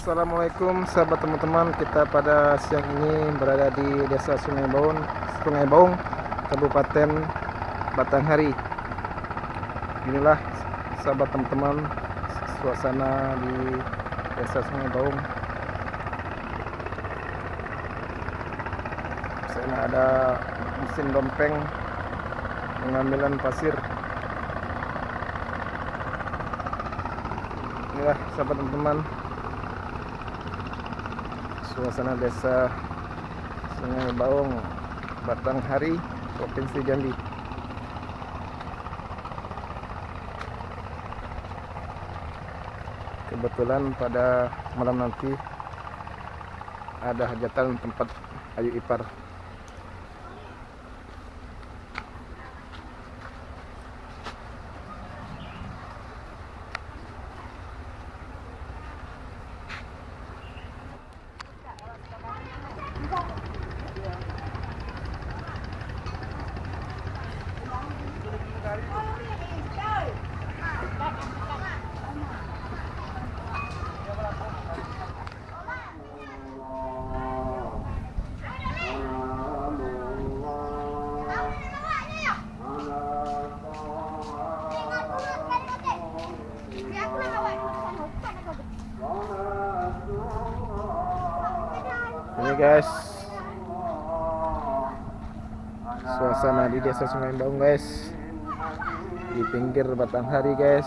Assalamualaikum sahabat teman-teman. Kita pada siang ini berada di desa Sungai Baung Sungai Baung Kabupaten Batanghari. Inilah sahabat teman-teman suasana di desa Sungai Baung. Sana ada mesin dompeng pengambilan pasir. Inilah sahabat teman-teman suasana desa Sungai Baung Batanghari Provinsi Jambi. Kebetulan pada malam nanti ada hajatan tempat Ayu Ipar ini guys. Suasana di desa Sungai Baung guys. Di pinggir Batanghari guys.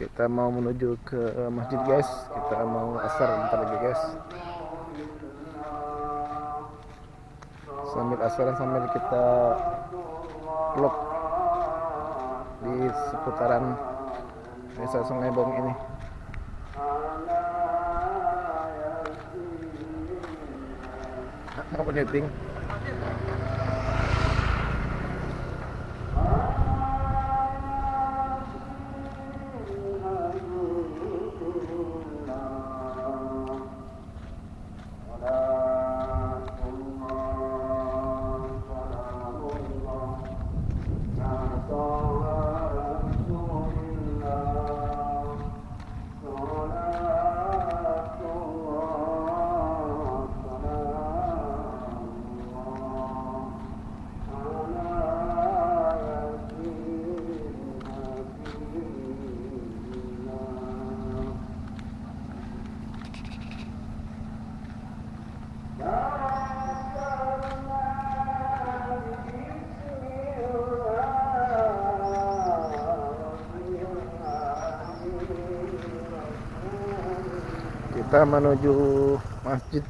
Kita mau menuju ke masjid guys. Kita mau asar bentar lagi guys. Sambil asar sambil kita vlog di seputaran desa Sungai Bong ini. Apa nyeting kita menuju masjid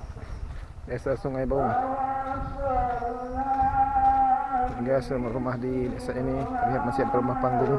desa Sungai Baung hingga semua rumah di desa ini terlihat masih ada rumah panggung